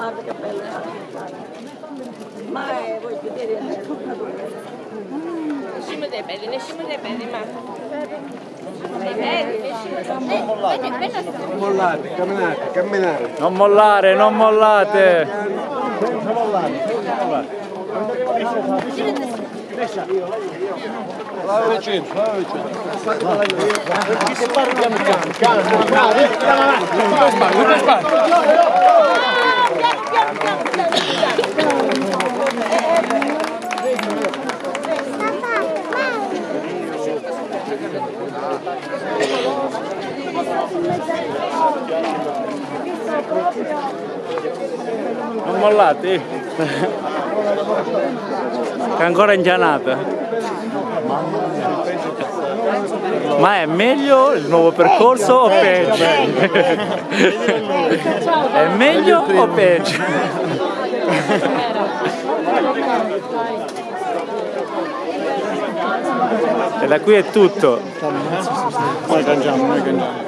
Guarda che bella Ma eh, voglio vedere Nessuno dei belli, nessuno dei belli, ma... Non mollate, camminate, camminare. Non mollare, non mollate. Senza mollare, senza mollare. Bravo vicino, bravo vicino. Chi si parla piano piano, piano, piano, eh, piano avanti, non mollate. È ancora ingianata. Ma è meglio il nuovo percorso o peggio? È meglio o peggio? E da qui è tutto. Noi cangiamo, noi cangiamo.